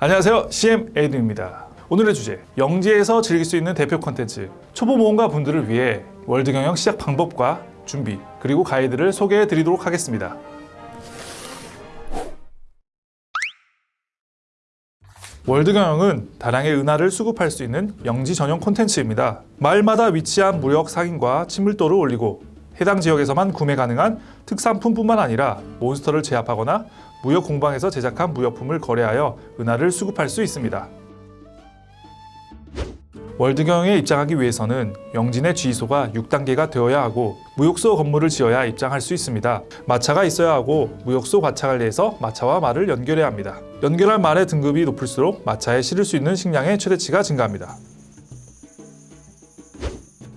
안녕하세요. CM 에이든입니다. 오늘의 주제 영지에서 즐길 수 있는 대표 콘텐츠. 초보 모험가 분들을 위해 월드 경영 시작 방법과 준비 그리고 가이드를 소개해 드리도록 하겠습니다. 월드 경영은 다량의 은화를 수급할 수 있는 영지 전용 콘텐츠입니다. 마을마다 위치한 무역 상인과 친밀도를 올리고 해당 지역에서만 구매 가능한 특산품뿐만 아니라 몬스터를 제압하거나 무역 공방에서 제작한 무역품을 거래하여 은화를 수급할 수 있습니다. 월드 경영에 입장하기 위해서는 영지의 지휘소가 6단계가 되어야 하고 무역소 건물을 지어야 입장할 수 있습니다. 마차가 있어야 하고 무역소 과차를 내서 마차와 말을 연결해야 합니다. 연결할 말의 등급이 높을수록 마차에 실을 수 있는 식량의 최대치가 증가합니다.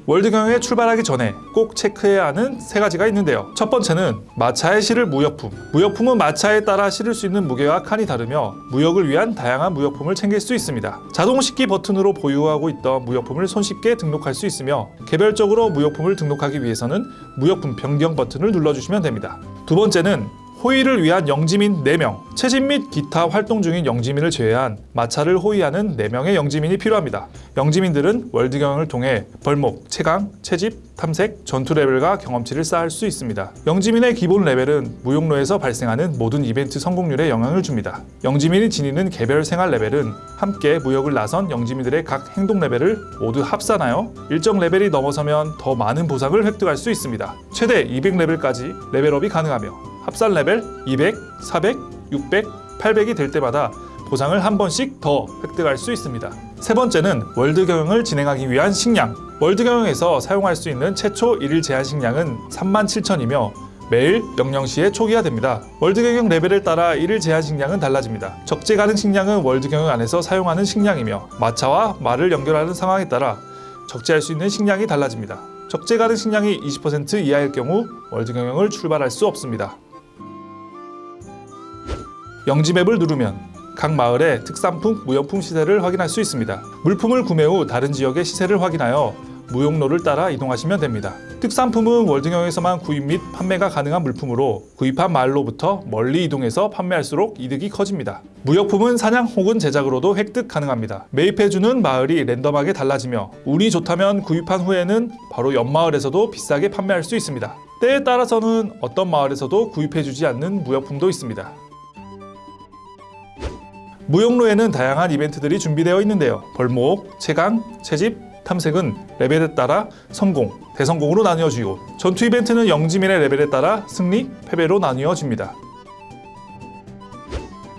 월드 경영에 출발하기 전에 꼭 체크해야 하는 세 가지가 있는데요. 첫 번째는 마차에 실을 무역품. 무역품은 마차에 따라 실을 수 있는 무게와 칸이 다르며 무역을 위한 다양한 무역품을 챙길 수 있습니다. 자동 싣기 버튼으로 보유하고 있던 무역품을 손쉽게 등록할 수 있으며 개별적으로 무역품을 등록하기 위해서는 무역품 변경 버튼을 눌러주시면 됩니다. 두 번째는 호위를 위한 영지민 4명, 채집 및 기타 활동 중인 영지민을 제외한 마차를 호위하는 4명의 영지민이 필요합니다. 영지민들은 월드 경영을 통해 벌목, 채광, 채집, 탐색, 전투 레벨과 경험치를 쌓을 수 있습니다. 영지민의 기본 레벨은 무역로에서 발생하는 모든 이벤트 성공률에 영향을 줍니다. 영지민이 지니는 개별 생활 레벨은 함께 무역을 나선 영지민들의 각 행동 레벨을 모두 합산하여 일정 레벨이 넘어서면 더 많은 보상을 획득할 수 있습니다. 최대 200레벨까지 레벨업이 가능하며 합산 레벨 200, 400, 600, 800이 될 때마다 보상을 한 번씩 더 획득할 수 있습니다. 세 번째는 월드 경영을 진행하기 위한 식량. 월드 경영에서 사용할 수 있는 최초 일일 제한 식량은 37,000이며 매일 영시에 초기화됩니다. 월드 경영 레벨에 따라 일일 제한 식량은 달라집니다. 적재 가능 식량은 월드 경영 안에서 사용하는 식량이며 마차와 말을 연결하는 상황에 따라 적재할 수 있는 식량이 달라집니다. 적재 가능 식량이 20% 이하일 경우 월드 경영을 출발할 수 없습니다. 영지맵을 누르면 각 마을의 특산품, 무역품 시세를 확인할 수 있습니다. 물품을 구매 후 다른 지역의 시세를 확인하여 무역로를 따라 이동하시면 됩니다. 특산품은 월드경에서만 구입 및 판매가 가능한 물품으로 구입한 마을로부터 멀리 이동해서 판매할수록 이득이 커집니다. 무역품은 사냥 혹은 제작으로도 획득 가능합니다. 매입해주는 마을이 랜덤하게 달라지며 운이 좋다면 구입한 후에는 바로 옆 마을에서도 비싸게 판매할 수 있습니다. 때에 따라서는 어떤 마을에서도 구입해주지 않는 무역품도 있습니다. 무용로에는 다양한 이벤트들이 준비되어 있는데요. 벌목, 채강, 채집, 탐색은 레벨에 따라 성공, 대성공으로 나뉘어지고 전투 이벤트는 영지민의 레벨에 따라 승리, 패배로 나뉘어집니다.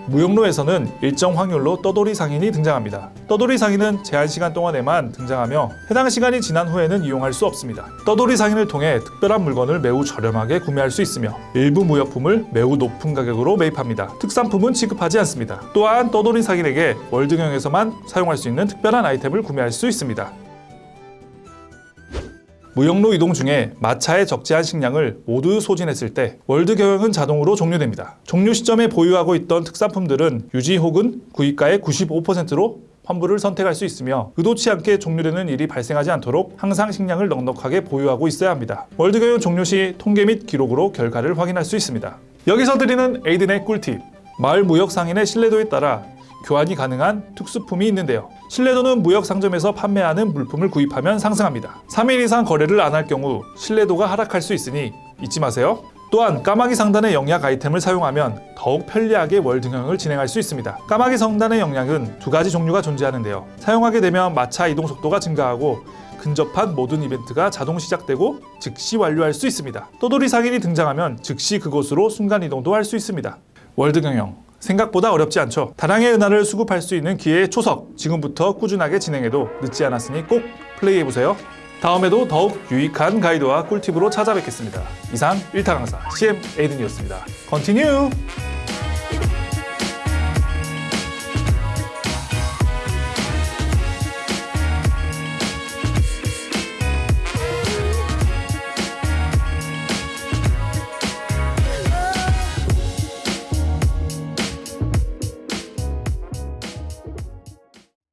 무용로에서는 일정 확률로 떠돌이 상인이 등장합니다. 떠돌이 상인은 제한 시간 동안에만 등장하며 해당 시간이 지난 후에는 이용할 수 없습니다. 떠돌이 상인을 통해 특별한 물건을 매우 저렴하게 구매할 수 있으며 일부 무역품을 매우 높은 가격으로 매입합니다. 특산품은 취급하지 않습니다. 또한 떠돌이 상인에게 월드경에서만 사용할 수 있는 특별한 아이템을 구매할 수 있습니다. 무역로 이동 중에 마차에 적재한 식량을 모두 소진했을 때 월드 경영은 자동으로 종료됩니다. 종료 시점에 보유하고 있던 특산품들은 유지 혹은 구입가의 95%로 환불을 선택할 수 있으며 의도치 않게 종료되는 일이 발생하지 않도록 항상 식량을 넉넉하게 보유하고 있어야 합니다. 월드 경영 종료 시 통계 및 기록으로 결과를 확인할 수 있습니다. 여기서 드리는 에이든의 꿀팁 마을 무역 상인의 신뢰도에 따라 교환이 가능한 특수품이 있는데요. 신뢰도는 무역 상점에서 판매하는 물품을 구입하면 상승합니다. 3일 이상 거래를 안 할 경우 신뢰도가 하락할 수 있으니 잊지 마세요. 또한 까마귀 상단의 영약 아이템을 사용하면 더욱 편리하게 경영을 진행할 수 있습니다. 까마귀 성단의 영약은 두 가지 종류가 존재하는데요. 사용하게 되면 마차 이동 속도가 증가하고 근접한 모든 이벤트가 자동 시작되고 즉시 완료할 수 있습니다. 또돌이 상인이 등장하면 즉시 그곳으로 순간 이동도 할 수 있습니다. 월드 경영 생각보다 어렵지 않죠. 다량의 은하를 수급할 수 있는 기회의 초석 지금부터 꾸준하게 진행해도 늦지 않았으니 꼭 플레이해보세요. 다음에도 더욱 유익한 가이드와 꿀팁으로 찾아뵙겠습니다. 이상 1타 강사 CM 에이든이었습니다. Continue!